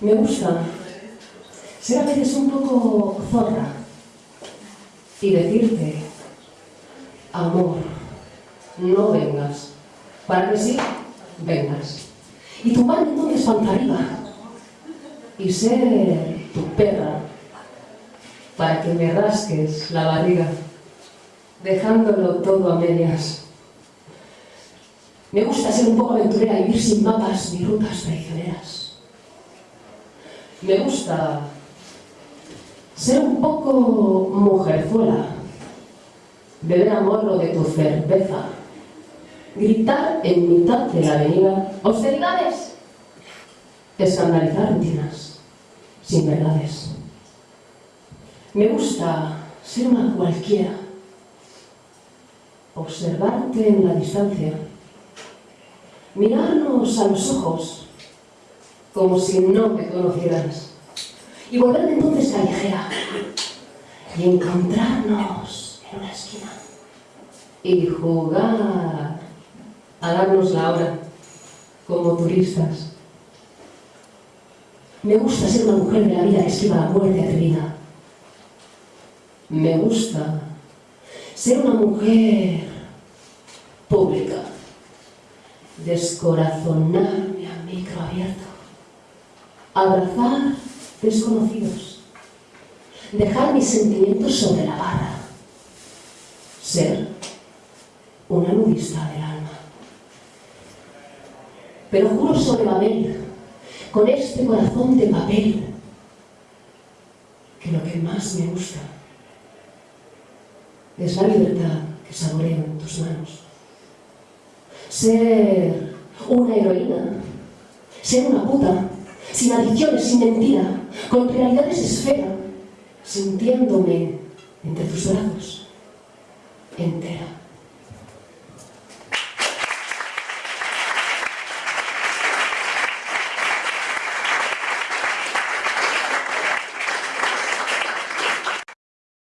Me gusta ser a veces un poco zorra y decirte, amor, no vengas, para que sí, vengas. Y tumbarme entonces panza arriba y ser tu perra para que me rasques la barriga, dejándolo todo a medias. Me gusta ser un poco aventurera y vivir sin mapas ni rutas traicioneras. Me gusta ser un poco mujerzuela, beber a morro de tu cerveza, gritar en mitad de la avenida austeridades, escandalizar rutinas sin verdades. Me gusta ser una cualquiera, observarte en la distancia, mirarnos a los ojos como si no me conocieras y volverme entonces callejera y encontrarnos en una esquina y jugar a darnos la hora como turistas. Me gusta ser una mujer de la vida que esquiva la muerte atrevida. Me gusta ser una mujer pública, descorazonarme a micro abierto, abrazar desconocidos, dejar mis sentimientos sobre la barra, ser una nudista del alma. Pero juro sobre Babel, con este corazón de papel, que lo que más me gusta es la libertad que saboreo en tus manos. Ser una heroína, ser una puta, sin adicciones, sin mentira, con realidades esfera, sintiéndome entre tus brazos, entera.